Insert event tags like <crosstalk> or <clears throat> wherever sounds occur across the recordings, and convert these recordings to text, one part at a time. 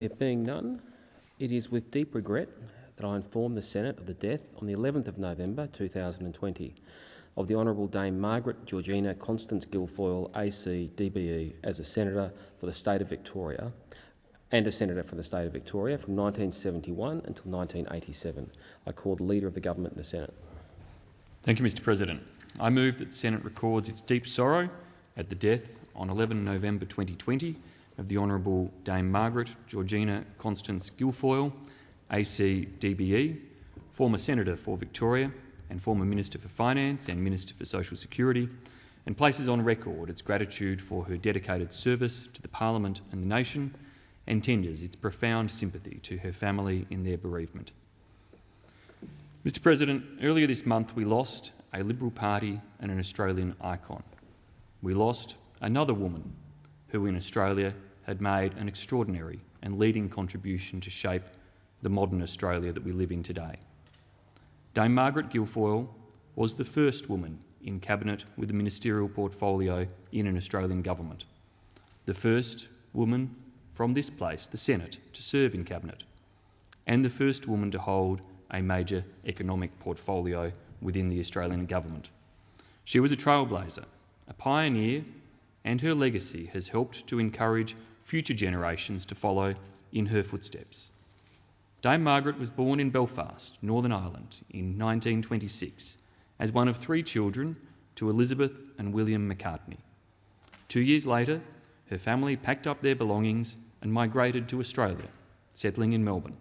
There being none, it is with deep regret that I inform the Senate of the death on the 11th of November 2020 of the Honourable Dame Margaret Georgina Constance Guilfoyle AC DBE as a Senator for the State of Victoria and a Senator for the State of Victoria from 1971 until 1987. I call the Leader of the Government in the Senate. Thank you, Mr President. I move that the Senate records its deep sorrow at the death on 11 November 2020 of the Honourable Dame Margaret Georgina Constance Guilfoyle, AC DBE, former Senator for Victoria and former Minister for Finance and Minister for Social Security, and places on record its gratitude for her dedicated service to the Parliament and the nation, and tenders its profound sympathy to her family in their bereavement. Mr President, earlier this month we lost a Liberal Party and an Australian icon. We lost another woman who in Australia had made an extraordinary and leading contribution to shape the modern Australia that we live in today. Dame Margaret Guilfoyle was the first woman in Cabinet with a ministerial portfolio in an Australian government, the first woman from this place, the Senate, to serve in Cabinet, and the first woman to hold a major economic portfolio within the Australian government. She was a trailblazer, a pioneer, and her legacy has helped to encourage future generations to follow in her footsteps. Dame Margaret was born in Belfast, Northern Ireland, in 1926 as one of three children to Elizabeth and William McCartney. Two years later, her family packed up their belongings and migrated to Australia, settling in Melbourne.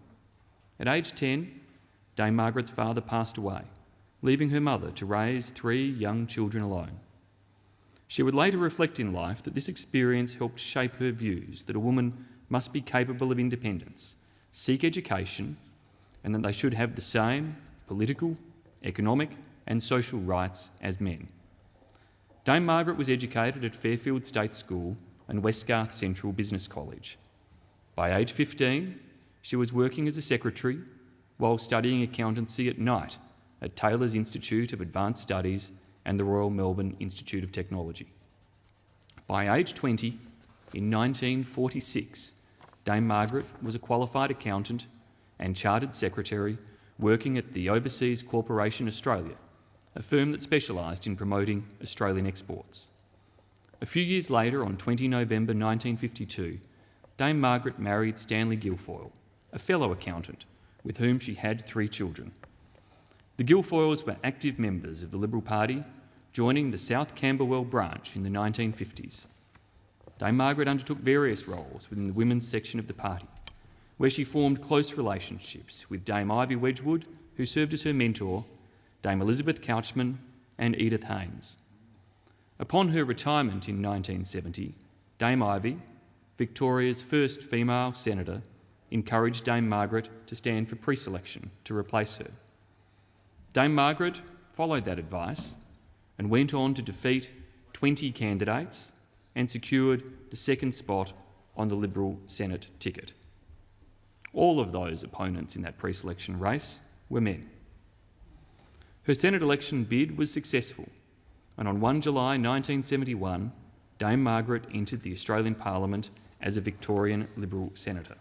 At age 10, Dame Margaret's father passed away, leaving her mother to raise three young children alone. She would later reflect in life that this experience helped shape her views that a woman must be capable of independence seek education and that they should have the same political, economic and social rights as men. Dame Margaret was educated at Fairfield State School and Westgarth Central Business College. By age 15, she was working as a secretary while studying accountancy at night at Taylor's Institute of Advanced Studies and the Royal Melbourne Institute of Technology. By age 20, in 1946, Dame Margaret was a qualified accountant and chartered secretary working at the Overseas Corporation Australia, a firm that specialised in promoting Australian exports. A few years later, on 20 November 1952, Dame Margaret married Stanley Guilfoyle, a fellow accountant with whom she had three children. The Guilfoyles were active members of the Liberal Party, joining the South Camberwell branch in the 1950s. Dame Margaret undertook various roles within the women's section of the party, where she formed close relationships with Dame Ivy Wedgwood, who served as her mentor, Dame Elizabeth Couchman and Edith Haynes. Upon her retirement in 1970, Dame Ivy, Victoria's first female senator, encouraged Dame Margaret to stand for pre-selection to replace her. Dame Margaret followed that advice and went on to defeat 20 candidates and secured the second spot on the Liberal Senate ticket. All of those opponents in that pre-selection race were men. Her Senate election bid was successful, and on 1 July 1971, Dame Margaret entered the Australian Parliament as a Victorian Liberal senator.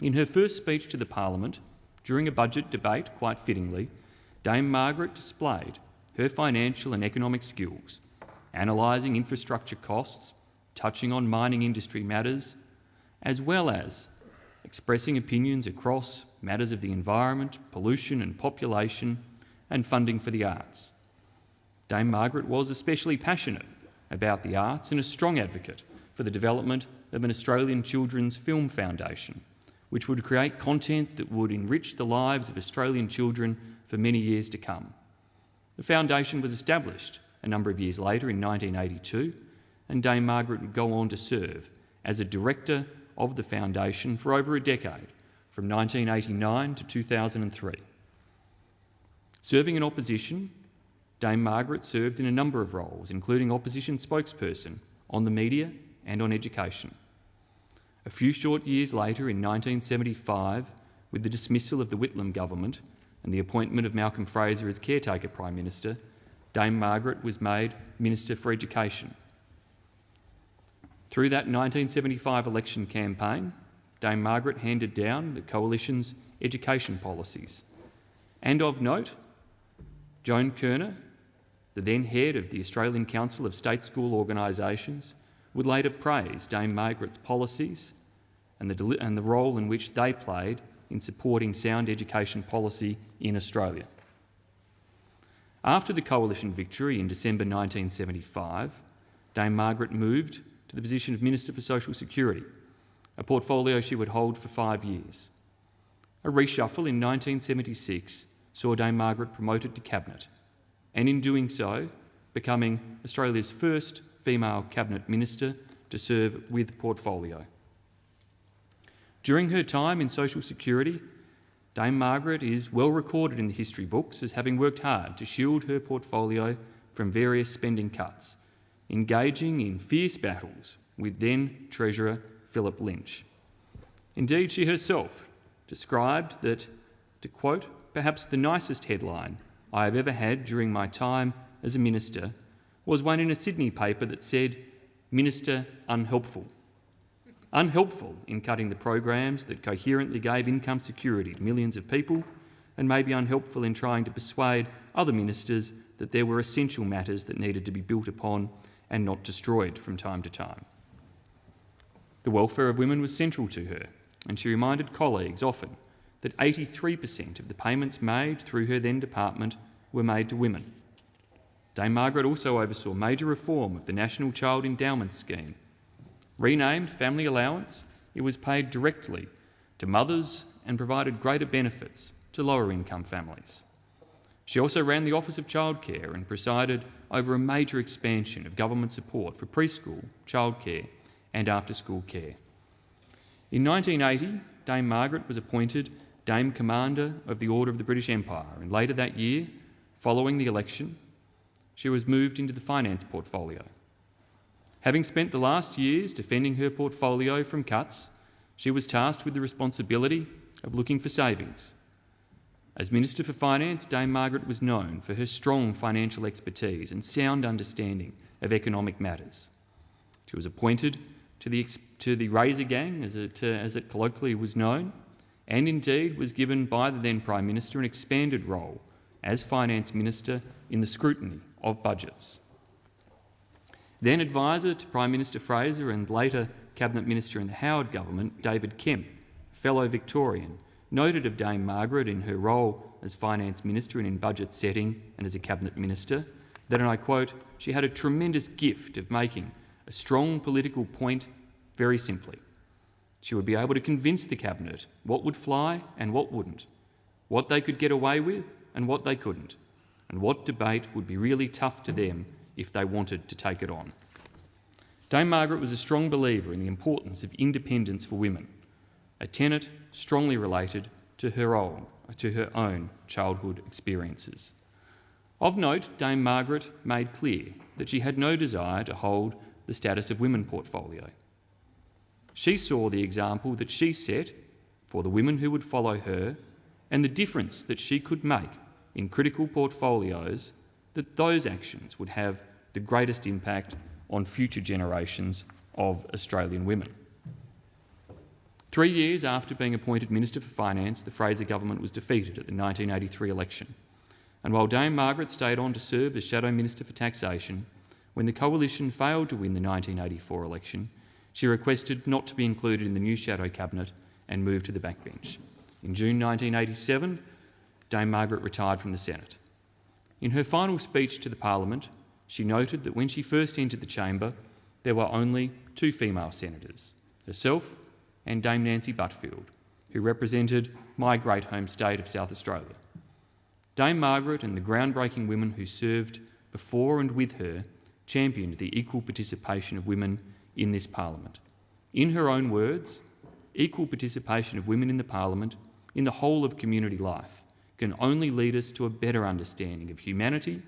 In her first speech to the Parliament, during a budget debate, quite fittingly, Dame Margaret displayed her financial and economic skills analysing infrastructure costs, touching on mining industry matters, as well as expressing opinions across matters of the environment, pollution and population, and funding for the arts. Dame Margaret was especially passionate about the arts and a strong advocate for the development of an Australian Children's Film Foundation, which would create content that would enrich the lives of Australian children for many years to come. The foundation was established a number of years later in 1982, and Dame Margaret would go on to serve as a director of the foundation for over a decade, from 1989 to 2003. Serving in opposition, Dame Margaret served in a number of roles, including opposition spokesperson on the media and on education. A few short years later, in 1975, with the dismissal of the Whitlam government and the appointment of Malcolm Fraser as caretaker Prime Minister, Dame Margaret was made Minister for Education. Through that 1975 election campaign, Dame Margaret handed down the Coalition's education policies. And of note, Joan Kirner, the then head of the Australian Council of State School Organisations, would later praise Dame Margaret's policies and the, and the role in which they played in supporting sound education policy in Australia. After the Coalition victory in December 1975, Dame Margaret moved to the position of Minister for Social Security, a portfolio she would hold for five years. A reshuffle in 1976 saw Dame Margaret promoted to Cabinet, and in doing so, becoming Australia's first female Cabinet Minister to serve with portfolio. During her time in Social Security, Dame Margaret is well recorded in the history books as having worked hard to shield her portfolio from various spending cuts, engaging in fierce battles with then Treasurer Philip Lynch. Indeed, she herself described that, to quote, perhaps the nicest headline I have ever had during my time as a minister was one in a Sydney paper that said, Minister unhelpful. Unhelpful in cutting the programs that coherently gave income security to millions of people, and maybe unhelpful in trying to persuade other ministers that there were essential matters that needed to be built upon and not destroyed from time to time. The welfare of women was central to her, and she reminded colleagues often that 83% of the payments made through her then department were made to women. Dame Margaret also oversaw major reform of the National Child Endowment Scheme. Renamed Family Allowance, it was paid directly to mothers and provided greater benefits to lower income families. She also ran the Office of Childcare and presided over a major expansion of government support for preschool, childcare and after-school care. In 1980, Dame Margaret was appointed Dame Commander of the Order of the British Empire, and later that year, following the election, she was moved into the finance portfolio. Having spent the last years defending her portfolio from cuts, she was tasked with the responsibility of looking for savings. As Minister for Finance, Dame Margaret was known for her strong financial expertise and sound understanding of economic matters. She was appointed to the, to the Razor Gang, as it, uh, as it colloquially was known, and indeed was given by the then Prime Minister an expanded role as Finance Minister in the scrutiny of budgets. Then advisor to Prime Minister Fraser and later Cabinet Minister in the Howard government, David Kemp, fellow Victorian, noted of Dame Margaret in her role as Finance Minister and in budget setting and as a Cabinet Minister that, and I quote, she had a tremendous gift of making a strong political point very simply. She would be able to convince the Cabinet what would fly and what wouldn't, what they could get away with and what they couldn't, and what debate would be really tough to them if they wanted to take it on. Dame Margaret was a strong believer in the importance of independence for women, a tenet strongly related to her own, to her own childhood experiences. Of note, Dame Margaret made clear that she had no desire to hold the status of women portfolio. She saw the example that she set for the women who would follow her and the difference that she could make in critical portfolios that those actions would have the greatest impact on future generations of Australian women. Three years after being appointed Minister for Finance, the Fraser government was defeated at the 1983 election. And while Dame Margaret stayed on to serve as Shadow Minister for Taxation, when the Coalition failed to win the 1984 election, she requested not to be included in the new shadow cabinet and moved to the backbench. In June 1987, Dame Margaret retired from the Senate. In her final speech to the Parliament, she noted that when she first entered the chamber, there were only two female senators, herself and Dame Nancy Buttfield, who represented my great home state of South Australia. Dame Margaret and the groundbreaking women who served before and with her championed the equal participation of women in this parliament. In her own words, equal participation of women in the parliament, in the whole of community life, can only lead us to a better understanding of humanity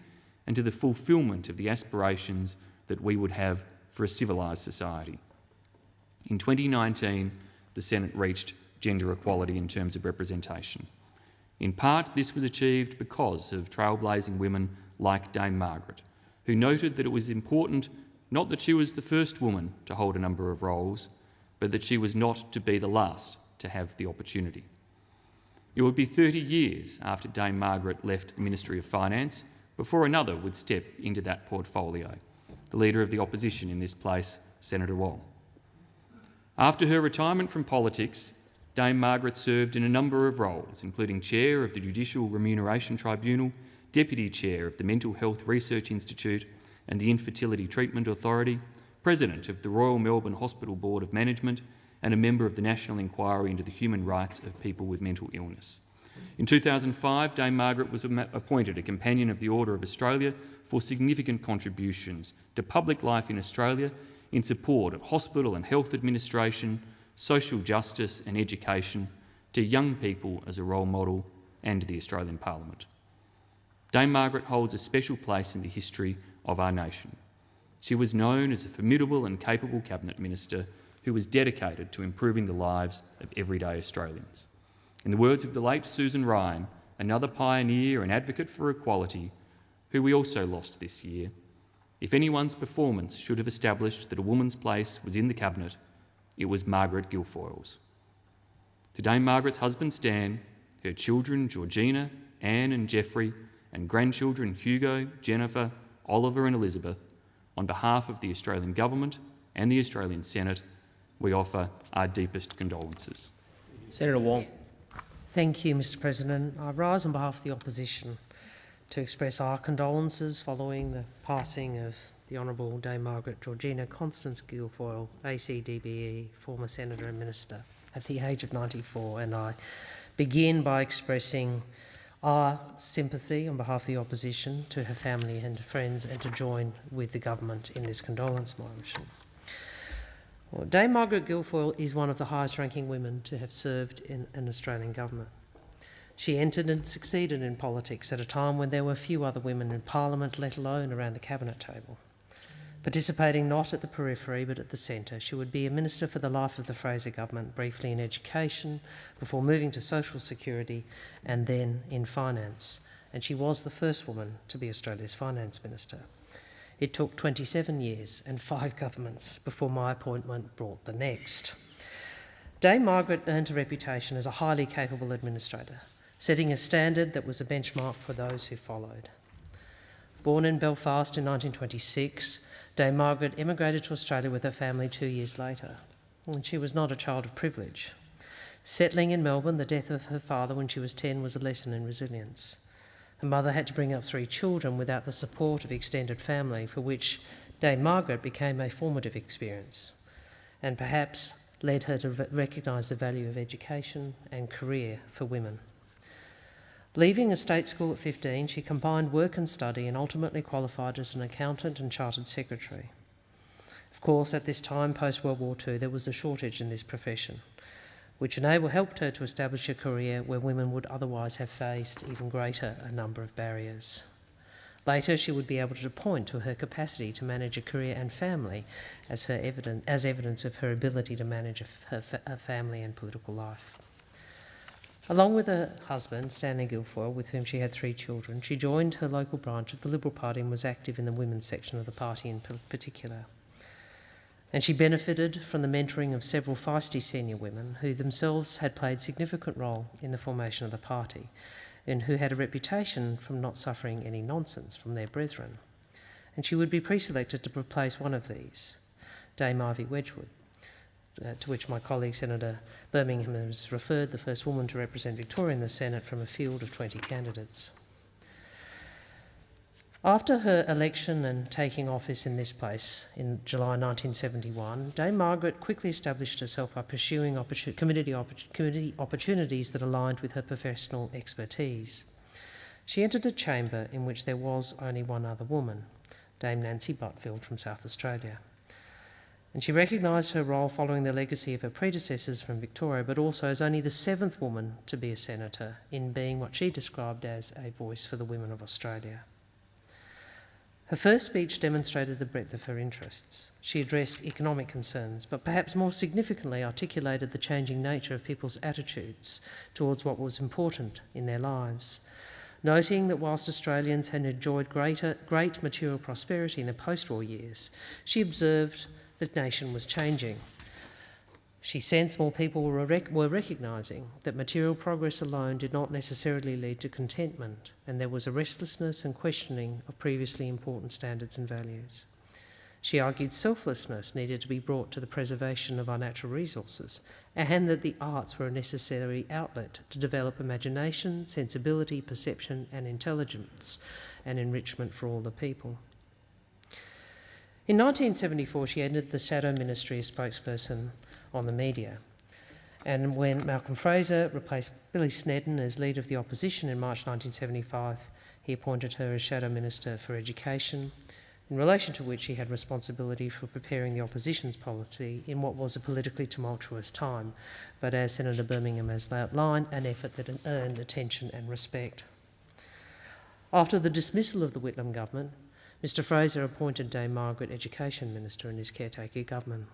and to the fulfilment of the aspirations that we would have for a civilised society. In 2019, the Senate reached gender equality in terms of representation. In part, this was achieved because of trailblazing women like Dame Margaret, who noted that it was important not that she was the first woman to hold a number of roles, but that she was not to be the last to have the opportunity. It would be 30 years after Dame Margaret left the Ministry of Finance before another would step into that portfolio, the Leader of the Opposition in this place, Senator Wong. After her retirement from politics, Dame Margaret served in a number of roles, including Chair of the Judicial Remuneration Tribunal, Deputy Chair of the Mental Health Research Institute and the Infertility Treatment Authority, President of the Royal Melbourne Hospital Board of Management, and a member of the National Inquiry into the Human Rights of People with Mental Illness. In 2005, Dame Margaret was appointed a Companion of the Order of Australia for significant contributions to public life in Australia in support of hospital and health administration, social justice and education, to young people as a role model, and the Australian Parliament. Dame Margaret holds a special place in the history of our nation. She was known as a formidable and capable Cabinet Minister who was dedicated to improving the lives of everyday Australians. In the words of the late Susan Ryan, another pioneer and advocate for equality, who we also lost this year, if anyone's performance should have established that a woman's place was in the Cabinet, it was Margaret Guilfoyle's. Today, Margaret's husband Stan, her children Georgina, Anne and Jeffrey, and grandchildren Hugo, Jennifer, Oliver and Elizabeth, on behalf of the Australian Government and the Australian Senate, we offer our deepest condolences. Senator Wong. Thank you, Mr President. I rise on behalf of the opposition to express our condolences following the passing of the Honourable Dame Margaret Georgina Constance Guilfoyle, ACDBE, former Senator and Minister, at the age of 94. And I begin by expressing our sympathy on behalf of the opposition to her family and friends and to join with the government in this condolence motion. Well, Dame Margaret Guilfoyle is one of the highest ranking women to have served in an Australian government. She entered and succeeded in politics at a time when there were few other women in Parliament, let alone around the cabinet table. Participating not at the periphery but at the centre, she would be a minister for the life of the Fraser government, briefly in education, before moving to social security and then in finance. And she was the first woman to be Australia's finance minister. It took 27 years and five governments before my appointment brought the next. Dame Margaret earned a reputation as a highly capable administrator, setting a standard that was a benchmark for those who followed. Born in Belfast in 1926, Dame Margaret emigrated to Australia with her family two years later, and she was not a child of privilege. Settling in Melbourne, the death of her father when she was 10 was a lesson in resilience. Her mother had to bring up three children without the support of extended family, for which Dame Margaret became a formative experience and perhaps led her to recognise the value of education and career for women. Leaving a state school at 15, she combined work and study and ultimately qualified as an accountant and chartered secretary. Of course, at this time, post World War II, there was a shortage in this profession which enabled, helped her to establish a career where women would otherwise have faced even greater a number of barriers. Later, she would be able to point to her capacity to manage a career and family as, her evidence, as evidence of her ability to manage her, a family and political life. Along with her husband, Stanley Guilfoyle, with whom she had three children, she joined her local branch of the Liberal Party and was active in the women's section of the party in particular and she benefited from the mentoring of several feisty senior women who themselves had played significant role in the formation of the party and who had a reputation from not suffering any nonsense from their brethren. And she would be pre-selected to replace one of these, Dame Ivy Wedgwood, uh, to which my colleague Senator Birmingham has referred, the first woman to represent Victoria in the Senate from a field of 20 candidates. After her election and taking office in this place in July 1971, Dame Margaret quickly established herself by pursuing community, community opportunities that aligned with her professional expertise. She entered a chamber in which there was only one other woman, Dame Nancy Buttfield from South Australia. And she recognised her role following the legacy of her predecessors from Victoria, but also as only the seventh woman to be a senator in being what she described as a voice for the women of Australia. Her first speech demonstrated the breadth of her interests. She addressed economic concerns, but perhaps more significantly articulated the changing nature of people's attitudes towards what was important in their lives. Noting that whilst Australians had enjoyed greater, great material prosperity in the post-war years, she observed that nation was changing. She sensed more people were, rec- were recognising that material progress alone did not necessarily lead to contentment, and there was a restlessness and questioning of previously important standards and values. She argued selflessness needed to be brought to the preservation of our natural resources, and that the arts were a necessary outlet to develop imagination, sensibility, perception, and intelligence, and enrichment for all the people. In 1974, she entered the Shadow Ministry as spokesperson on the media. And when Malcolm Fraser replaced Billy Snedden as leader of the opposition in March 1975, he appointed her as Shadow Minister for Education, in relation to which he had responsibility for preparing the opposition's policy in what was a politically tumultuous time, but as Senator Birmingham has outlined, an effort that earned attention and respect. After the dismissal of the Whitlam government, Mr Fraser appointed Dame Margaret Education Minister in his caretaker government.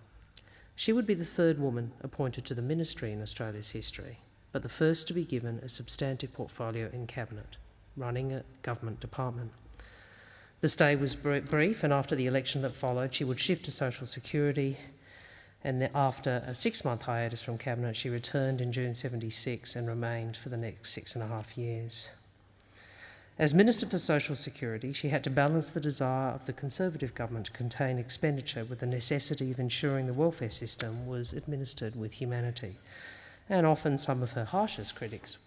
She would be the third woman appointed to the ministry in Australia's history, but the first to be given a substantive portfolio in Cabinet, running a government department. The stay was brief, and after the election that followed, she would shift to Social Security. And after a six month hiatus from Cabinet, she returned in June 76 and remained for the next six and a half years. As Minister for Social Security, she had to balance the desire of the Conservative government to contain expenditure with the necessity of ensuring the welfare system was administered with humanity. And often some of her harshest critics,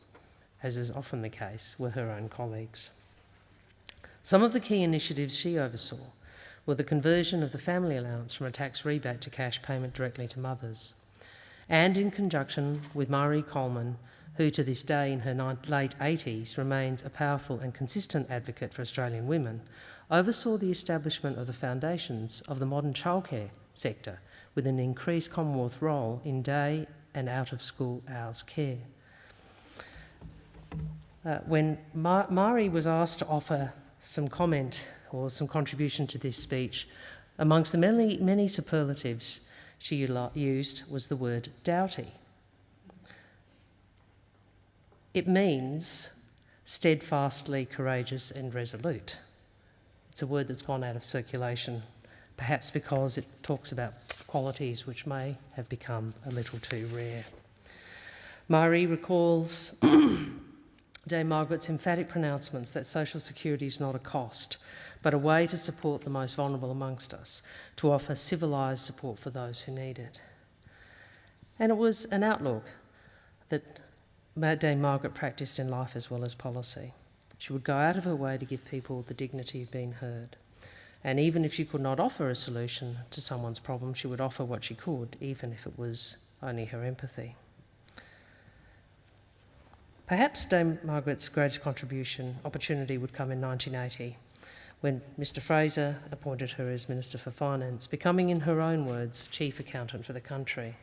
as is often the case, were her own colleagues. Some of the key initiatives she oversaw were the conversion of the family allowance from a tax rebate to cash payment directly to mothers, and in conjunction with Marie Coleman, who to this day in her late 80s remains a powerful and consistent advocate for Australian women, oversaw the establishment of the foundations of the modern childcare sector with an increased Commonwealth role in day and out of school hours care. Uh, when Mar Mari was asked to offer some comment or some contribution to this speech, amongst the many, many superlatives she used was the word doughty. It means steadfastly courageous and resolute. It's a word that's gone out of circulation, perhaps because it talks about qualities which may have become a little too rare. Marie recalls <clears throat> Dame Margaret's emphatic pronouncements that social security is not a cost, but a way to support the most vulnerable amongst us, to offer civilised support for those who need it. And it was an outlook that Dame Margaret practiced in life as well as policy. She would go out of her way to give people the dignity of being heard. And even if she could not offer a solution to someone's problem, she would offer what she could, even if it was only her empathy. Perhaps Dame Margaret's greatest contribution opportunity would come in 1980 when Mr Fraser appointed her as Minister for Finance, becoming, in her own words, Chief Accountant for the country.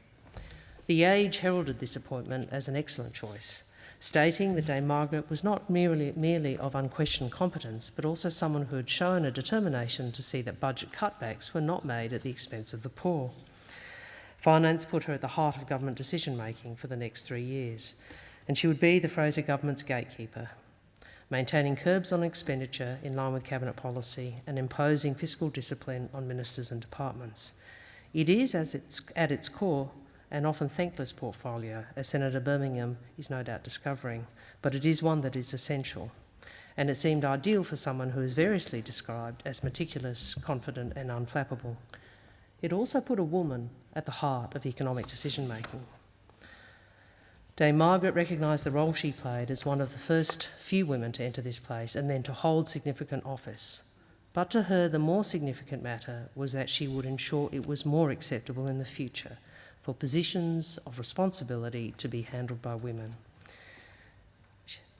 The Age heralded this appointment as an excellent choice, stating that Dame Margaret was not merely, merely of unquestioned competence, but also someone who had shown a determination to see that budget cutbacks were not made at the expense of the poor. Finance put her at the heart of government decision making for the next three years, and she would be the Fraser government's gatekeeper, maintaining curbs on expenditure in line with cabinet policy and imposing fiscal discipline on ministers and departments. It is, as it's, at its core, an often thankless portfolio, as Senator Birmingham is no doubt discovering, but it is one that is essential. And it seemed ideal for someone who is variously described as meticulous, confident, and unflappable. It also put a woman at the heart of economic decision making. Dame Margaret recognised the role she played as one of the first few women to enter this place and then to hold significant office. But to her, the more significant matter was that she would ensure it was more acceptable in the future for positions of responsibility to be handled by women.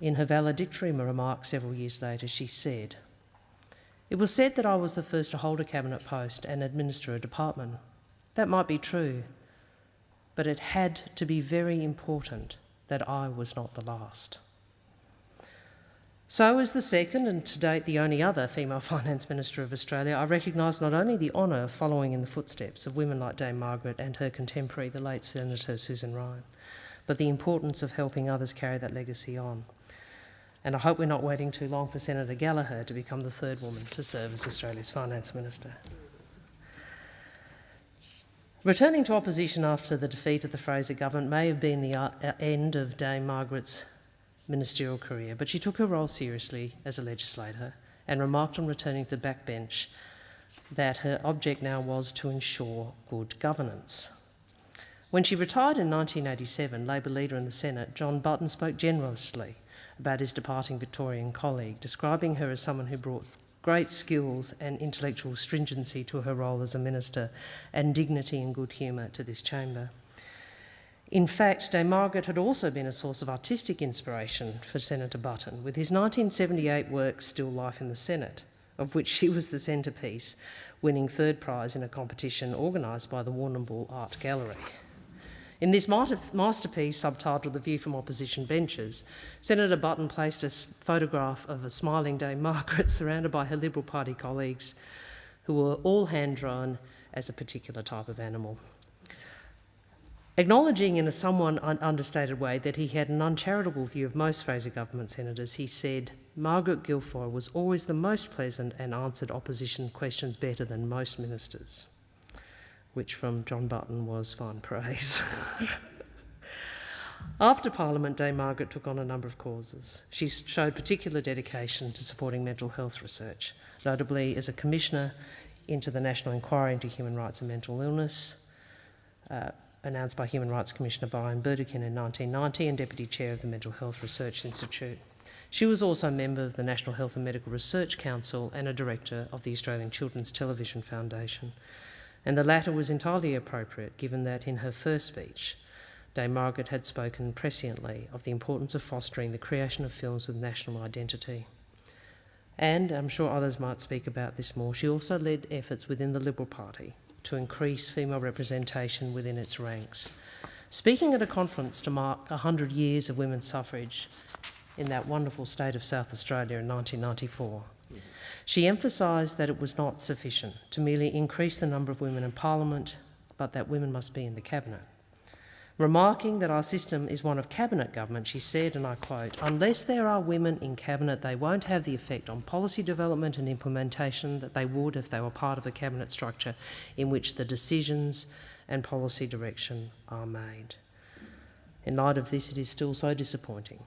In her valedictory remarks several years later, she said, It was said that I was the first to hold a cabinet post and administer a department. That might be true, but it had to be very important that I was not the last. So, as the second and to date the only other female <laughs> Finance Minister of Australia, I recognise not only the honour of following in the footsteps of women like Dame Margaret and her contemporary, the late Senator Susan Ryan, but the importance of helping others carry that legacy on. And I hope we're not waiting too long for Senator Gallagher to become the third woman to serve as Australia's Finance Minister. Returning to opposition after the defeat of the Fraser government may have been the uh, end of Dame Margaret's ministerial career, but she took her role seriously as a legislator and remarked on returning to the backbench that her object now was to ensure good governance. When she retired in 1987, Labor leader in the Senate, John Button, spoke generously about his departing Victorian colleague, describing her as someone who brought great skills and intellectual stringency to her role as a minister and dignity and good humour to this chamber. In fact, Dame Margaret had also been a source of artistic inspiration for Senator Button, with his 1978 work Still Life in the Senate, of which she was the centrepiece, winning third prize in a competition organised by the Warrnambool Art Gallery. In this masterpiece, subtitled The View from Opposition Benches, Senator Button placed a photograph of a smiling Dame Margaret <laughs> surrounded by her Liberal Party colleagues who were all hand drawn as a particular type of animal. Acknowledging in a somewhat un understated way that he had an uncharitable view of most Fraser government senators, he said, Margaret Guilfoyle was always the most pleasant and answered opposition questions better than most ministers which from John Button was fine praise. <laughs> After Parliament, Day, Margaret took on a number of causes. She showed particular dedication to supporting mental health research, notably as a commissioner into the National Inquiry into Human Rights and Mental Illness, uh, announced by Human Rights Commissioner Brian Burdekin in 1990 and Deputy Chair of the Mental Health Research Institute. She was also a member of the National Health and Medical Research Council and a director of the Australian Children's Television Foundation and the latter was entirely appropriate given that in her first speech, Dame Margaret had spoken presciently of the importance of fostering the creation of films with national identity. And I'm sure others might speak about this more. She also led efforts within the Liberal Party to increase female representation within its ranks. Speaking at a conference to mark 100 years of women's suffrage in that wonderful state of South Australia in 1994, she emphasised that it was not sufficient to merely increase the number of women in Parliament, but that women must be in the Cabinet. Remarking that our system is one of cabinet government, she said, and I quote, unless there are women in cabinet, they won't have the effect on policy development and implementation that they would if they were part of a cabinet structure in which the decisions and policy direction are made. In light of this, it is still so disappointing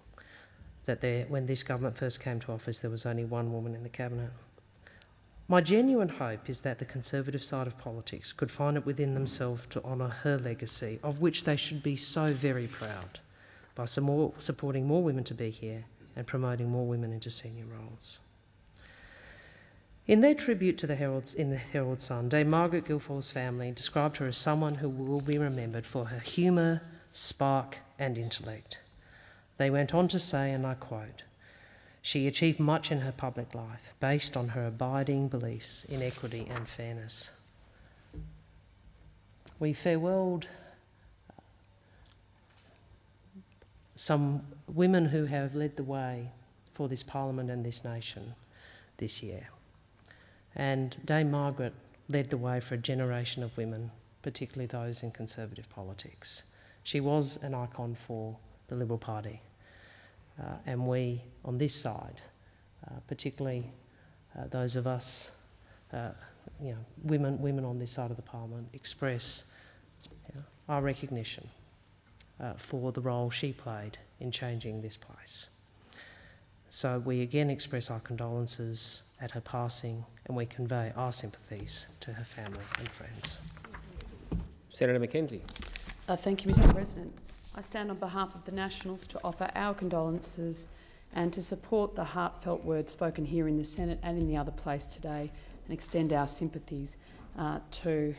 that there, when this government first came to office, there was only one woman in the cabinet. My genuine hope is that the Conservative side of politics could find it within themselves to honour her legacy, of which they should be so very proud, by more, supporting more women to be here and promoting more women into senior roles. In their tribute to the Herald's, in the Herald Sun, Dame Margaret Guilfoyle's family described her as someone who will be remembered for her humour, spark, and intellect. They went on to say, and I quote, she achieved much in her public life based on her abiding beliefs in equity and fairness. We farewelled uh, some women who have led the way for this Parliament and this nation this year. And Dame Margaret led the way for a generation of women, particularly those in Conservative politics. She was an icon for the Liberal Party. Uh, and we on this side, uh, particularly uh, those of us, uh, you know, women, women on this side of the parliament, express you know, our recognition uh, for the role she played in changing this place. So we again express our condolences at her passing and we convey our sympathies to her family and friends. Senator Mackenzie. Uh, thank you, Mr President. I stand on behalf of the Nationals to offer our condolences and to support the heartfelt words spoken here in the Senate and in the other place today and extend our sympathies uh, to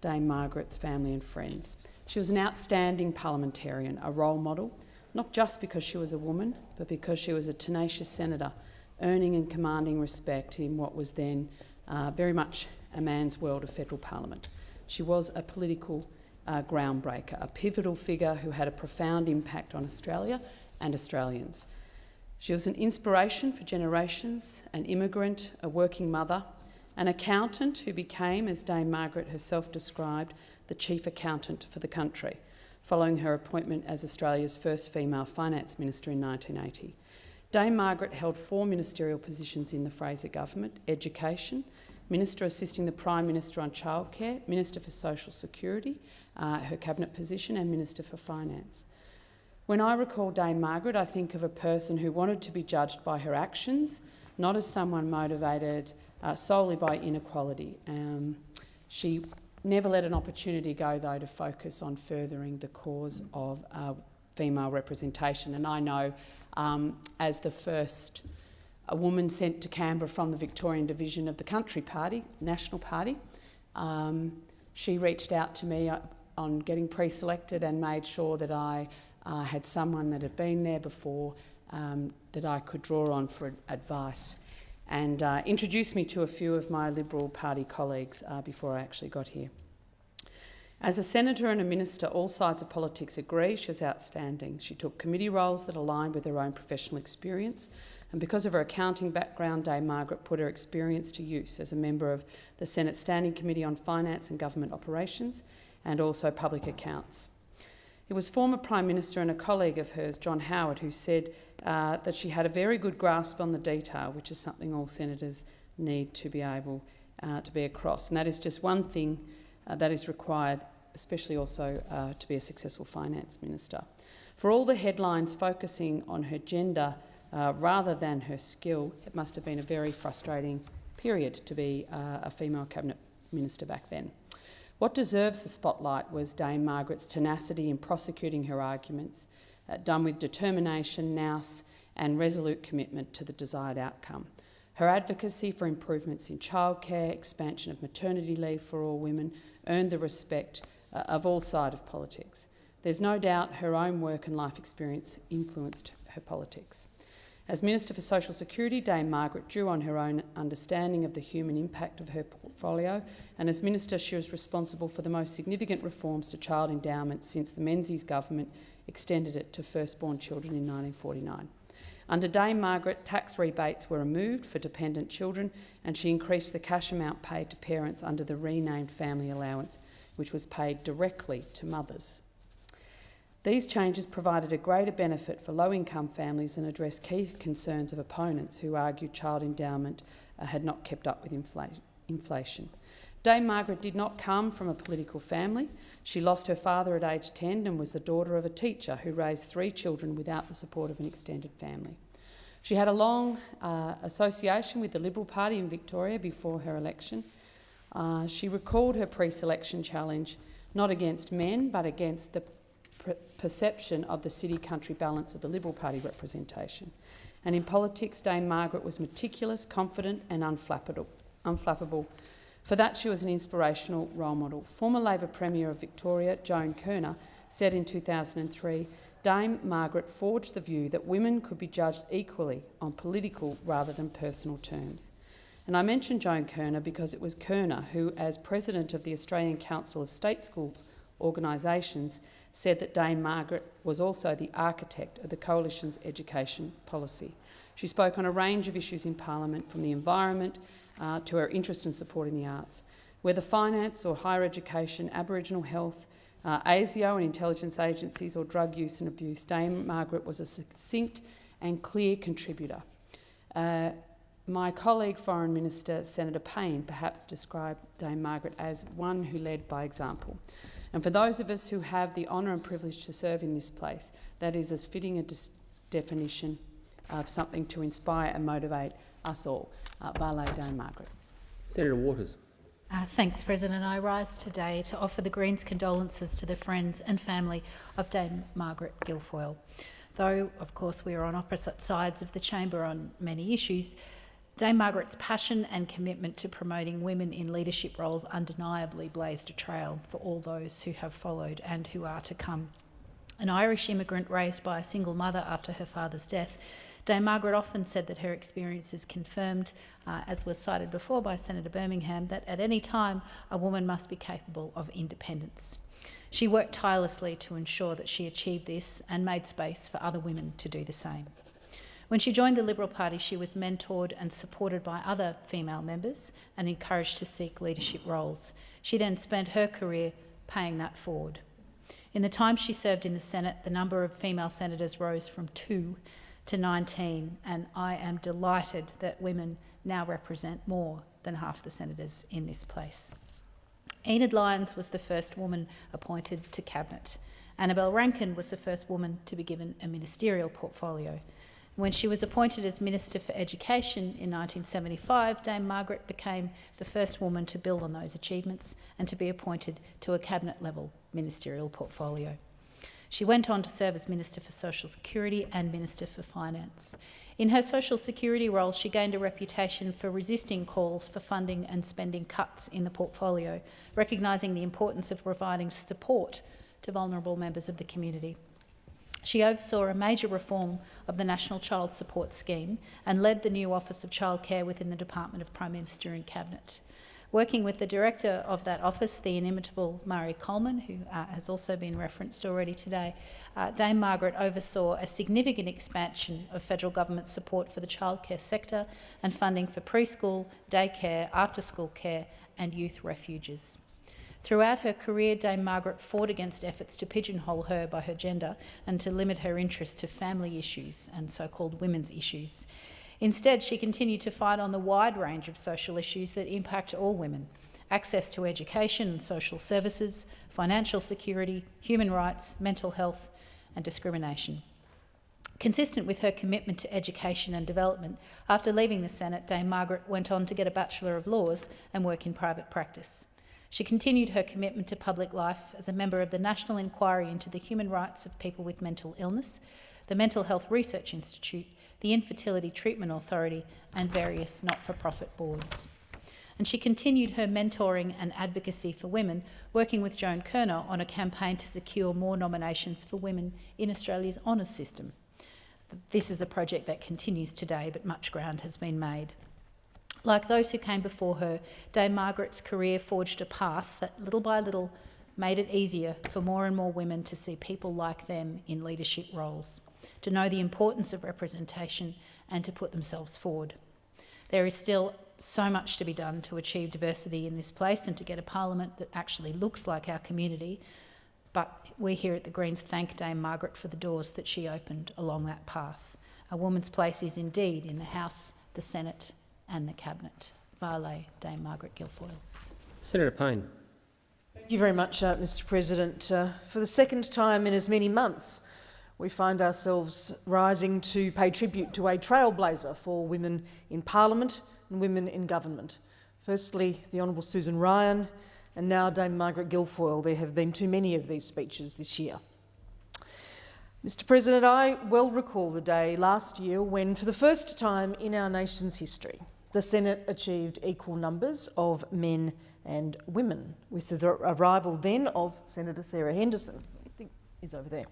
Dame Margaret's family and friends. She was an outstanding parliamentarian, a role model, not just because she was a woman, but because she was a tenacious senator, earning and commanding respect in what was then uh, very much a man's world of federal parliament. She was a political uh, groundbreaker, a pivotal figure who had a profound impact on Australia and Australians. She was an inspiration for generations, an immigrant, a working mother, an accountant who became, as Dame Margaret herself described, the chief accountant for the country, following her appointment as Australia's first female finance minister in 1980. Dame Margaret held four ministerial positions in the Fraser government, education, Minister assisting the Prime Minister on childcare, Minister for Social Security, uh, her cabinet position, and Minister for Finance. When I recall Dame Margaret, I think of a person who wanted to be judged by her actions, not as someone motivated uh, solely by inequality. Um, she never let an opportunity go, though, to focus on furthering the cause of uh, female representation. And I know, um, as the first a woman sent to Canberra from the Victorian division of the Country Party, National Party, um, she reached out to me uh, on getting pre-selected and made sure that I uh, had someone that had been there before um, that I could draw on for advice and uh, introduced me to a few of my Liberal Party colleagues uh, before I actually got here. As a senator and a minister, all sides of politics agree she was outstanding. She took committee roles that aligned with her own professional experience, and because of her accounting background, Dame Margaret put her experience to use as a member of the Senate Standing Committee on Finance and Government Operations and also Public Accounts. It was former Prime Minister and a colleague of hers, John Howard, who said uh, that she had a very good grasp on the detail, which is something all senators need to be able uh, to be across. And that is just one thing uh, that is required, especially also uh, to be a successful finance minister. For all the headlines focusing on her gender uh, rather than her skill, it must have been a very frustrating period to be uh, a female cabinet minister back then. What deserves the spotlight was Dame Margaret's tenacity in prosecuting her arguments, uh, done with determination, nous, and resolute commitment to the desired outcome. Her advocacy for improvements in childcare, expansion of maternity leave for all women, earned the respect uh, of all sides of politics. There's no doubt her own work and life experience influenced her politics. As Minister for Social Security, Dame Margaret drew on her own understanding of the human impact of her portfolio, and as Minister, she was responsible for the most significant reforms to child endowment since the Menzies government extended it to firstborn children in 1949. Under Dame Margaret, tax rebates were removed for dependent children, and she increased the cash amount paid to parents under the renamed family allowance, which was paid directly to mothers. These changes provided a greater benefit for low-income families and addressed key concerns of opponents who argued child endowment uh, had not kept up with infl inflation. Dame Margaret did not come from a political family. She lost her father at age 10 and was the daughter of a teacher who raised three children without the support of an extended family. She had a long uh, association with the Liberal Party in Victoria before her election. Uh, she recalled her pre-selection challenge not against men but against the perception of the city-country balance of the Liberal Party representation. And in politics, Dame Margaret was meticulous, confident and unflappable. For that, she was an inspirational role model. Former Labor Premier of Victoria, Joan Kirner, said in 2003, Dame Margaret forged the view that women could be judged equally on political rather than personal terms. And I mention Joan Kirner because it was Kirner who, as president of the Australian Council of State Schools organisations, said that Dame Margaret was also the architect of the Coalition's education policy. She spoke on a range of issues in Parliament, from the environment uh, to her interest in supporting the arts. Whether finance or higher education, Aboriginal health, uh, ASIO and intelligence agencies or drug use and abuse, Dame Margaret was a succinct and clear contributor. Uh, my colleague, Foreign Minister Senator Payne, perhaps described Dame Margaret as one who led by example. And for those of us who have the honour and privilege to serve in this place, that is as fitting a definition of something to inspire and motivate us all. Uh, Vale Dame Margaret. Senator Waters. Uh, thanks, President. I rise today to offer the Greens' condolences to the friends and family of Dame Margaret Guilfoyle. Though, of course, we are on opposite sides of the chamber on many issues, Dame Margaret's passion and commitment to promoting women in leadership roles undeniably blazed a trail for all those who have followed and who are to come. An Irish immigrant raised by a single mother after her father's death, Dame Margaret often said that her experiences confirmed, uh, as was cited before by Senator Birmingham, that at any time a woman must be capable of independence. She worked tirelessly to ensure that she achieved this and made space for other women to do the same. When she joined the Liberal Party, she was mentored and supported by other female members and encouraged to seek leadership roles. She then spent her career paying that forward. In the time she served in the Senate, the number of female senators rose from two to 19, and I am delighted that women now represent more than half the senators in this place. Enid Lyons was the first woman appointed to Cabinet. Annabel Rankin was the first woman to be given a ministerial portfolio. When she was appointed as Minister for Education in 1975, Dame Margaret became the first woman to build on those achievements and to be appointed to a cabinet-level ministerial portfolio. She went on to serve as Minister for Social Security and Minister for Finance. In her Social Security role, she gained a reputation for resisting calls for funding and spending cuts in the portfolio, recognising the importance of providing support to vulnerable members of the community. She oversaw a major reform of the National Child Support Scheme and led the new Office of Childcare within the Department of Prime Minister and Cabinet. Working with the director of that office, the inimitable Marie Coleman, who uh, has also been referenced already today, uh, Dame Margaret oversaw a significant expansion of federal government support for the childcare sector and funding for preschool, daycare, after-school care and youth refuges. Throughout her career, Dame Margaret fought against efforts to pigeonhole her by her gender and to limit her interest to family issues and so-called women's issues. Instead, she continued to fight on the wide range of social issues that impact all women access to education and social services, financial security, human rights, mental health, and discrimination. Consistent with her commitment to education and development, after leaving the Senate, Dame Margaret went on to get a Bachelor of Laws and work in private practice. She continued her commitment to public life as a member of the National Inquiry into the Human Rights of People with Mental Illness, the Mental Health Research Institute, the Infertility Treatment Authority and various not-for-profit boards. And she continued her mentoring and advocacy for women, working with Joan Kirner on a campaign to secure more nominations for women in Australia's honours system. This is a project that continues today, but much ground has been made. Like those who came before her, Dame Margaret's career forged a path that little by little made it easier for more and more women to see people like them in leadership roles to know the importance of representation and to put themselves forward. There is still so much to be done to achieve diversity in this place and to get a parliament that actually looks like our community, but we here at the Greens thank Dame Margaret for the doors that she opened along that path. A woman's place is indeed in the House, the Senate and the Cabinet. Vale, Dame Margaret Guilfoyle. Senator Payne. Thank you very much, uh, Mr President. Uh, for the second time in as many months, we find ourselves rising to pay tribute to a trailblazer for women in Parliament and women in government. Firstly, the Honourable Susan Ryan, and now Dame Margaret Guilfoyle. There have been too many of these speeches this year. Mr President, I well recall the day last year when, for the first time in our nation's history, the Senate achieved equal numbers of men and women, with the arrival then of Senator Sarah Henderson, I think is over there.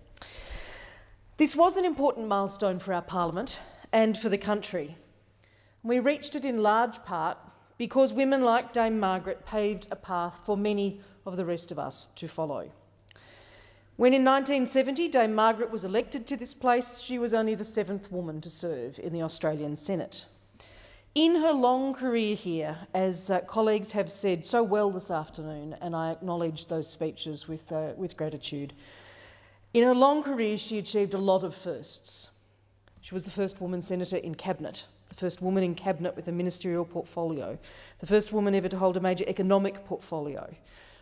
This was an important milestone for our parliament and for the country. We reached it in large part because women like Dame Margaret paved a path for many of the rest of us to follow. When in 1970 Dame Margaret was elected to this place, she was only the seventh woman to serve in the Australian Senate. In her long career here, as uh, colleagues have said so well this afternoon, and I acknowledge those speeches with, uh, with gratitude, in her long career, she achieved a lot of firsts. She was the first woman senator in cabinet, the first woman in cabinet with a ministerial portfolio, the first woman ever to hold a major economic portfolio.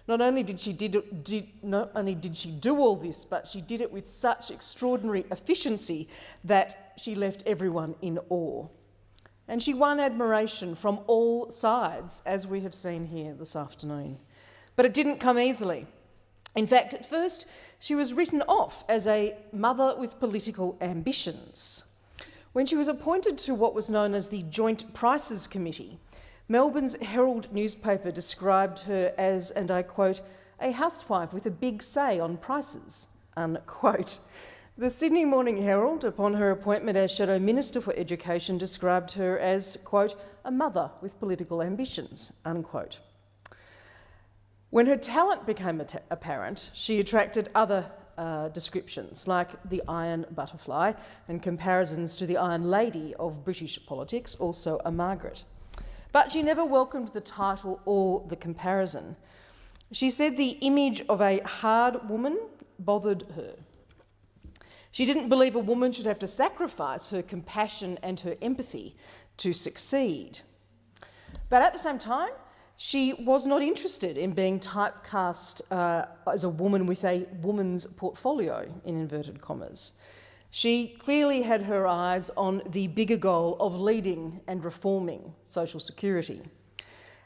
Not only did she did, did, not only did she do all this, but she did it with such extraordinary efficiency that she left everyone in awe. And she won admiration from all sides, as we have seen here this afternoon. But it didn't come easily. In fact, at first, she was written off as a mother with political ambitions. When she was appointed to what was known as the Joint Prices Committee, Melbourne's Herald newspaper described her as, and I quote, a housewife with a big say on prices, unquote. The Sydney Morning Herald, upon her appointment as Shadow Minister for Education, described her as, quote, a mother with political ambitions, unquote. When her talent became apparent, she attracted other uh, descriptions like the Iron Butterfly and comparisons to the Iron Lady of British politics, also a Margaret. But she never welcomed the title or the comparison. She said the image of a hard woman bothered her. She didn't believe a woman should have to sacrifice her compassion and her empathy to succeed. But at the same time, she was not interested in being typecast uh, as a woman with a woman's portfolio, in inverted commas. She clearly had her eyes on the bigger goal of leading and reforming social security.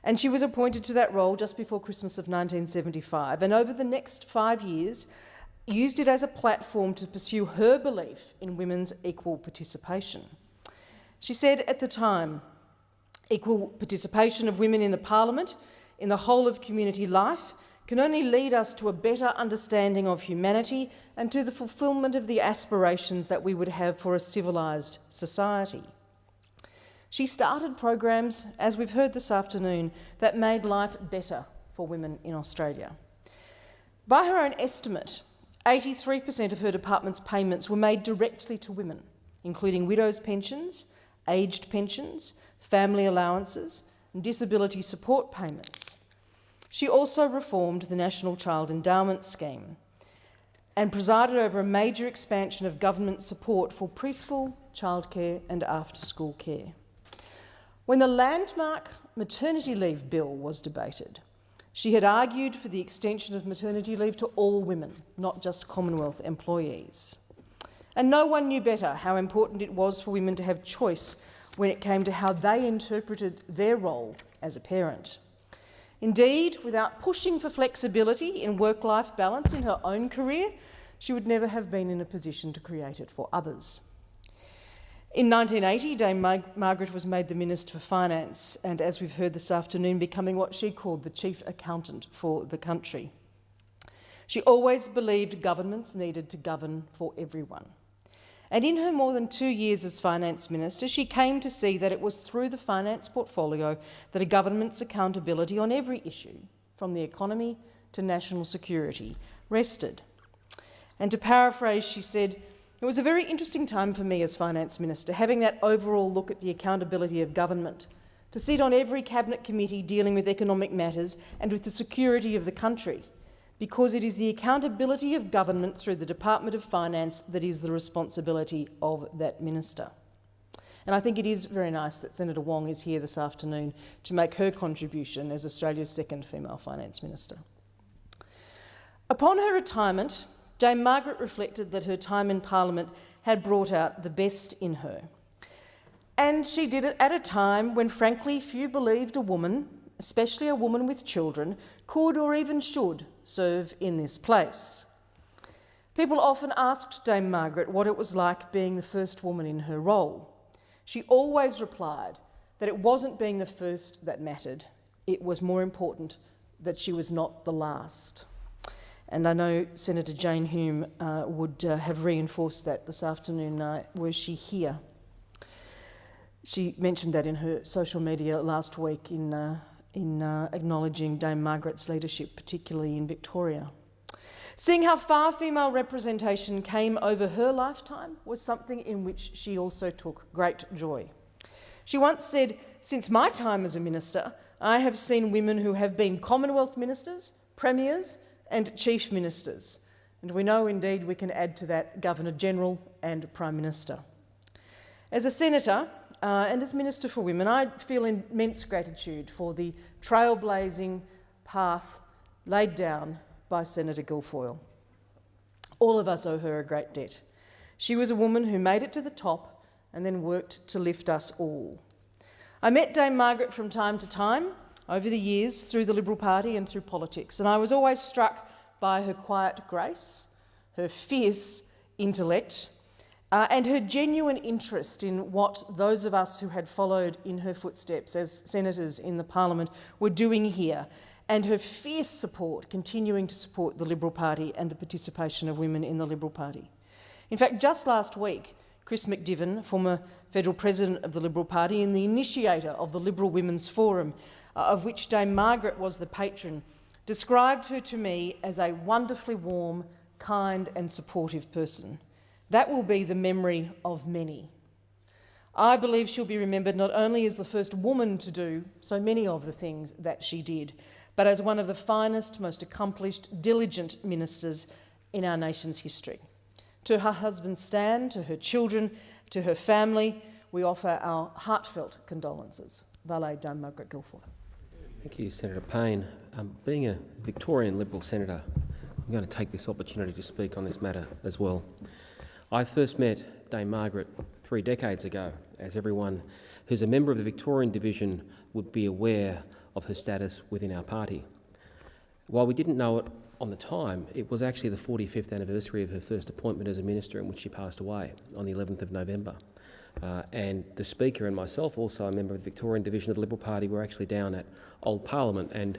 And she was appointed to that role just before Christmas of 1975. And over the next five years, used it as a platform to pursue her belief in women's equal participation. She said at the time, equal participation of women in the parliament, in the whole of community life, can only lead us to a better understanding of humanity and to the fulfilment of the aspirations that we would have for a civilised society. She started programs, as we've heard this afternoon, that made life better for women in Australia. By her own estimate, 83% of her department's payments were made directly to women, including widows' pensions, aged pensions, family allowances and disability support payments. She also reformed the National Child Endowment Scheme and presided over a major expansion of government support for preschool, childcare and after-school care. When the landmark maternity leave bill was debated, she had argued for the extension of maternity leave to all women, not just Commonwealth employees. And no one knew better how important it was for women to have choice when it came to how they interpreted their role as a parent. Indeed, without pushing for flexibility in work-life balance in her own career, she would never have been in a position to create it for others. In 1980, Dame Mar Margaret was made the Minister for Finance and, as we've heard this afternoon, becoming what she called the Chief Accountant for the country. She always believed governments needed to govern for everyone. And in her more than two years as Finance Minister, she came to see that it was through the finance portfolio that a government's accountability on every issue, from the economy to national security, rested. And to paraphrase, she said, it was a very interesting time for me as Finance Minister, having that overall look at the accountability of government, to sit on every cabinet committee dealing with economic matters and with the security of the country, because it is the accountability of government through the Department of Finance that is the responsibility of that minister. And I think it is very nice that Senator Wong is here this afternoon to make her contribution as Australia's second female finance minister. Upon her retirement, Dame Margaret reflected that her time in Parliament had brought out the best in her. And she did it at a time when, frankly, few believed a woman, especially a woman with children, could or even should serve in this place. People often asked Dame Margaret what it was like being the first woman in her role. She always replied that it wasn't being the first that mattered, it was more important that she was not the last. And I know Senator Jane Hume uh, would uh, have reinforced that this afternoon uh, were she here. She mentioned that in her social media last week in, uh, in uh, acknowledging Dame Margaret's leadership, particularly in Victoria. Seeing how far female representation came over her lifetime was something in which she also took great joy. She once said, since my time as a minister, I have seen women who have been Commonwealth ministers, premiers, and chief ministers. And we know indeed we can add to that Governor-General and Prime Minister. As a senator uh, and as Minister for Women, I feel immense gratitude for the trailblazing path laid down by Senator Guilfoyle. All of us owe her a great debt. She was a woman who made it to the top and then worked to lift us all. I met Dame Margaret from time to time over the years through the Liberal Party and through politics, and I was always struck by her quiet grace, her fierce intellect, uh, and her genuine interest in what those of us who had followed in her footsteps as senators in the parliament were doing here, and her fierce support, continuing to support the Liberal Party and the participation of women in the Liberal Party. In fact, just last week, Chris McDiven, former federal president of the Liberal Party and the initiator of the Liberal Women's Forum, Uh, of which Dame Margaret was the patron, described her to me as a wonderfully warm, kind and supportive person. That will be the memory of many. I believe she'll be remembered not only as the first woman to do so many of the things that she did, but as one of the finest, most accomplished, diligent ministers in our nation's history. To her husband Stan, to her children, to her family, we offer our heartfelt condolences. Vale Dame Margaret Guilfoyle. Thank you, Senator Payne. Um, being a Victorian Liberal senator, I'm going to take this opportunity to speak on this matter as well. I first met Dame Margaret three decades ago, as everyone who's a member of the Victorian division would be aware of her status within our party. While we didn't know it on the time, it was actually the 45th anniversary of her first appointment as a minister in which she passed away on the 11th of November. Uh, and the Speaker and myself, also a member of the Victorian division of the Liberal Party, were actually down at Old Parliament and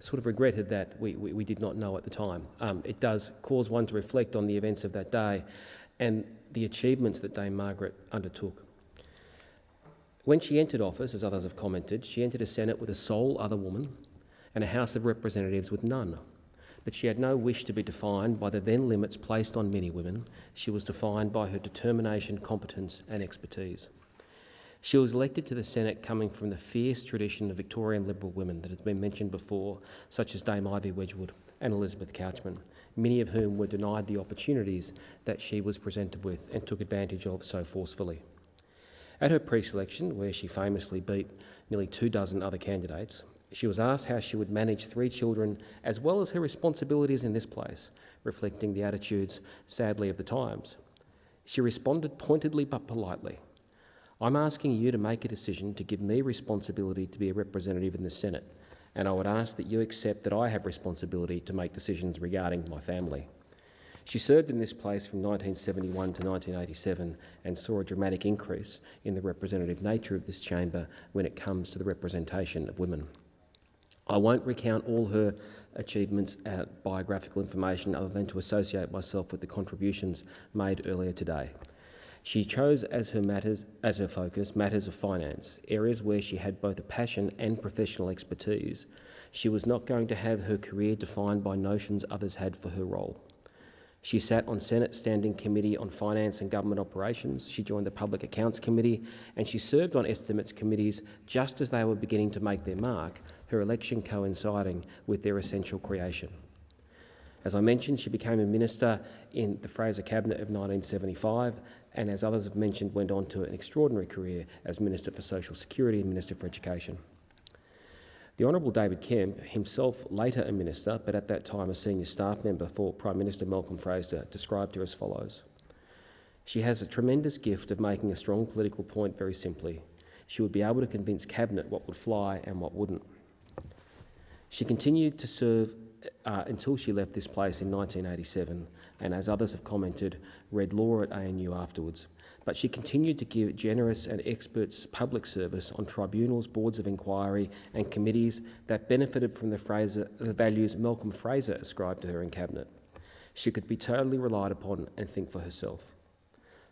sort of regretted that we, we, we did not know at the time. Um, it does cause one to reflect on the events of that day and the achievements that Dame Margaret undertook. When she entered office, as others have commented, she entered a Senate with a sole other woman and a House of Representatives with none. But she had no wish to be defined by the then limits placed on many women. She was defined by her determination, competence and expertise. She was elected to the Senate coming from the fierce tradition of Victorian Liberal women that has been mentioned before, such as Dame Ivy Wedgwood and Elizabeth Couchman, many of whom were denied the opportunities that she was presented with and took advantage of so forcefully. At her pre-selection, where she famously beat nearly two dozen other candidates, she was asked how she would manage three children as well as her responsibilities in this place, reflecting the attitudes, sadly, of the times. She responded pointedly but politely. I'm asking you to make a decision to give me responsibility to be a representative in the Senate, and I would ask that you accept that I have responsibility to make decisions regarding my family. She served in this place from 1971 to 1987 and saw a dramatic increase in the representative nature of this chamber when it comes to the representation of women. I won't recount all her achievements uh, biographical information other than to associate myself with the contributions made earlier today. She chose as her matters as her focus matters of finance, areas where she had both a passion and professional expertise. She was not going to have her career defined by notions others had for her role. She sat on Senate Standing Committee on Finance and Government Operations. She joined the Public Accounts Committee and she served on estimates committees just as they were beginning to make their mark, her election coinciding with their essential creation. As I mentioned, she became a minister in the Fraser Cabinet of 1975 and, as others have mentioned, went on to an extraordinary career as Minister for Social Security and Minister for Education. The Honourable David Kemp, himself later a minister, but at that time a senior staff member for Prime Minister Malcolm Fraser, described her as follows. She has a tremendous gift of making a strong political point very simply. She would be able to convince Cabinet what would fly and what wouldn't. She continued to serve uh, until she left this place in 1987 and, as others have commented, read law at ANU afterwards. But she continued to give generous and expert public service on tribunals, boards of inquiry and committees that benefited from the, Fraser, the values Malcolm Fraser ascribed to her in Cabinet. She could be totally relied upon and think for herself.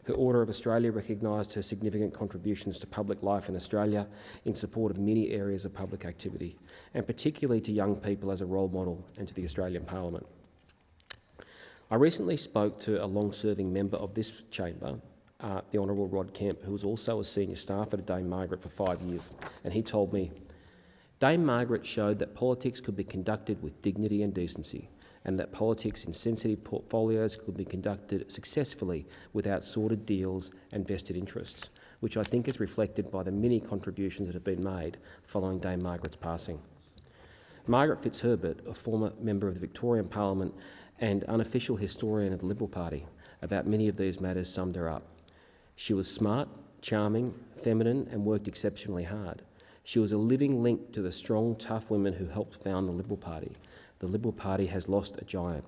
Her Order of Australia recognised her significant contributions to public life in Australia in support of many areas of public activity, and particularly to young people as a role model and to the Australian Parliament. I recently spoke to a long-serving member of this chamber, uh, the Honourable Rod Kemp, who was also a senior staffer to Dame Margaret for five years, and he told me, Dame Margaret showed that politics could be conducted with dignity and decency, and that politics in sensitive portfolios could be conducted successfully without sordid deals and vested interests, which I think is reflected by the many contributions that have been made following Dame Margaret's passing. Margaret Fitzherbert, a former member of the Victorian Parliament and unofficial historian of the Liberal Party, about many of these matters summed her up. She was smart, charming, feminine and worked exceptionally hard. She was a living link to the strong, tough women who helped found the Liberal Party. The Liberal Party has lost a giant.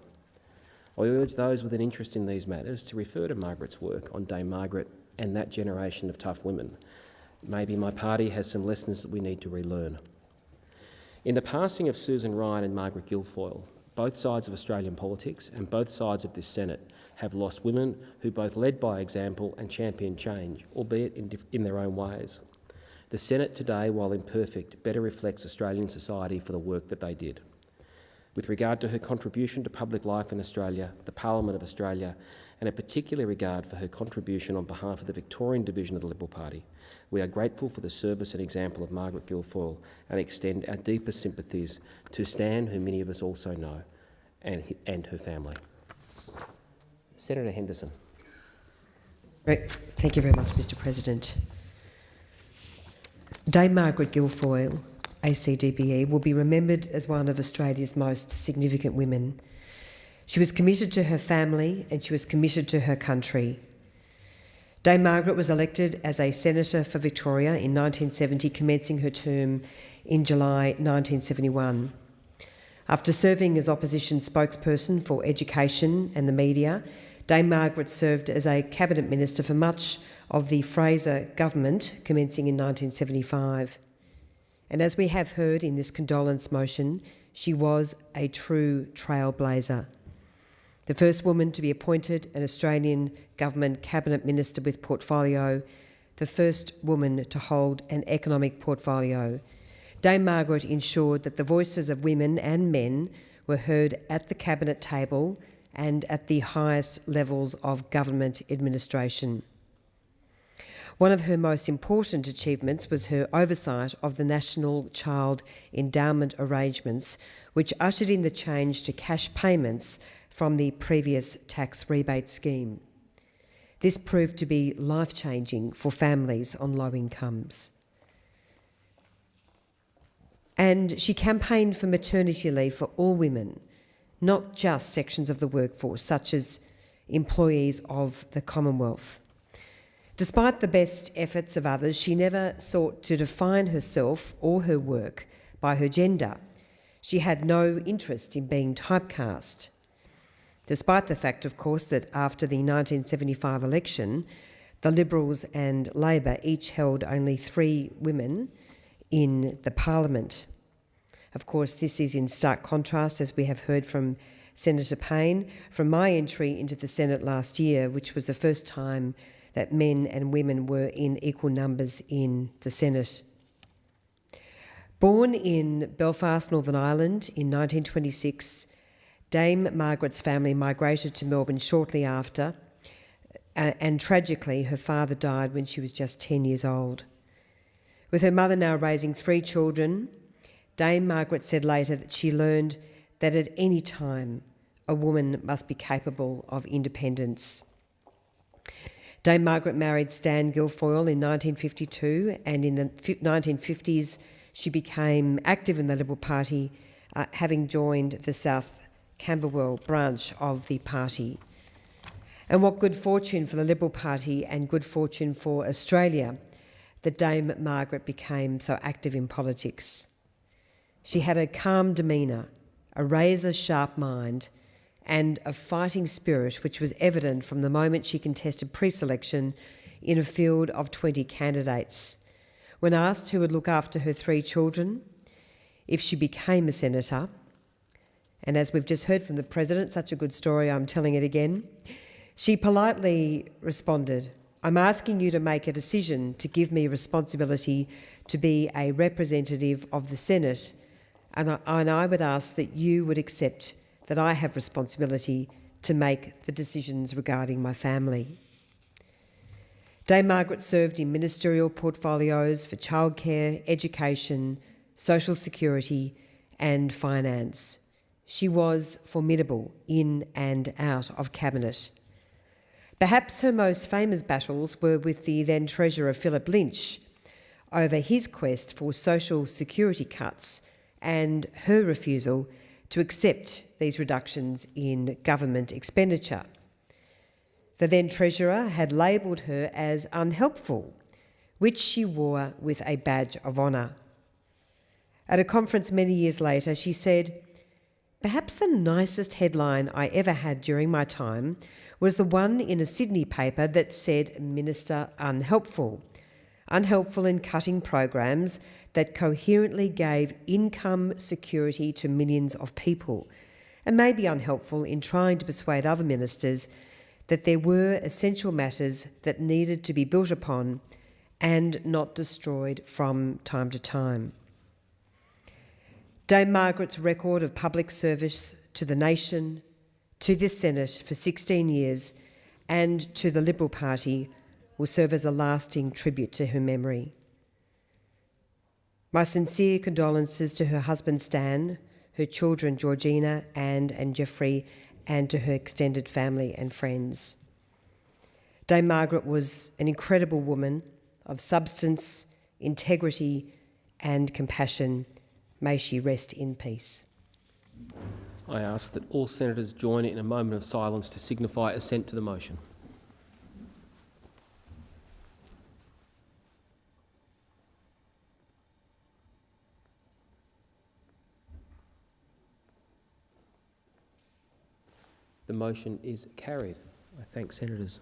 I urge those with an interest in these matters to refer to Margaret's work on Dame Margaret and that generation of tough women. Maybe my party has some lessons that we need to relearn. In the passing of Susan Ryan and Margaret Guilfoyle, both sides of Australian politics and both sides of this Senate have lost women who both led by example and championed change, albeit in, in their own ways. The Senate today, while imperfect, better reflects Australian society for the work that they did. With regard to her contribution to public life in Australia, the Parliament of Australia, and a particular regard for her contribution on behalf of the Victorian division of the Liberal Party, we are grateful for the service and example of Margaret Guilfoyle and extend our deepest sympathies to Stan, who many of us also know, and, and her family. Senator Henderson. Thank you very much, Mr. President. Dame Margaret Guilfoyle, ACDBE, will be remembered as one of Australia's most significant women. She was committed to her family and she was committed to her country. Dame Margaret was elected as a senator for Victoria in 1970, commencing her term in July 1971. After serving as opposition spokesperson for education and the media, Dame Margaret served as a cabinet minister for much of the Fraser government, commencing in 1975. And as we have heard in this condolence motion, she was a true trailblazer. The first woman to be appointed an Australian government cabinet minister with portfolio, the first woman to hold an economic portfolio. Dame Margaret ensured that the voices of women and men were heard at the cabinet table and at the highest levels of government administration. One of her most important achievements was her oversight of the National Child Endowment arrangements, which ushered in the change to cash payments from the previous tax rebate scheme. This proved to be life changing for families on low incomes. And she campaigned for maternity leave for all women, not just sections of the workforce, such as employees of the Commonwealth. Despite the best efforts of others, she never sought to define herself or her work by her gender. She had no interest in being typecast. Despite the fact, of course, that after the 1975 election, the Liberals and Labor each held only three women in the Parliament. Of course, this is in stark contrast, as we have heard from Senator Payne, from my entry into the Senate last year, which was the first time that men and women were in equal numbers in the Senate. Born in Belfast, Northern Ireland in 1926, Dame Margaret's family migrated to Melbourne shortly after, uh, and tragically, her father died when she was just 10 years old. With her mother now raising three children, Dame Margaret said later that she learned that at any time a woman must be capable of independence. Dame Margaret married Stan Guilfoyle in 1952, and in the 1950s she became active in the Liberal Party, uh, having joined the South Camberwell branch of the party. And what good fortune for the Liberal Party and good fortune for Australia that Dame Margaret became so active in politics. She had a calm demeanour, a razor sharp mind, and a fighting spirit which was evident from the moment she contested pre selection in a field of 20 candidates. When asked who would look after her three children if she became a senator, and as we've just heard from the President, such a good story, I'm telling it again, she politely responded, I'm asking you to make a decision to give me responsibility to be a representative of the Senate, and I, and I would ask that you would accept that I have responsibility to make the decisions regarding my family. Dame Margaret served in ministerial portfolios for childcare, education, social security, and finance. She was formidable in and out of cabinet. Perhaps her most famous battles were with the then Treasurer Philip Lynch over his quest for social security cuts and her refusal to accept these reductions in government expenditure. The then Treasurer had labelled her as unhelpful, which she wore with a badge of honour. At a conference many years later, she said, Perhaps the nicest headline I ever had during my time was the one in a Sydney paper that said Minister unhelpful. Unhelpful in cutting programs that coherently gave income security to millions of people, and may be unhelpful in trying to persuade other ministers that there were essential matters that needed to be built upon and not destroyed from time to time. Dame Margaret's record of public service to the nation, to this Senate for 16 years, and to the Liberal Party will serve as a lasting tribute to her memory. My sincere condolences to her husband Stan, her children Georgina, Anne, and Jeffrey, and to her extended family and friends. Dame Margaret was an incredible woman of substance, integrity, and compassion. May she rest in peace. I ask that all senators join in a moment of silence to signify assent to the motion. The motion is carried. I thank senators.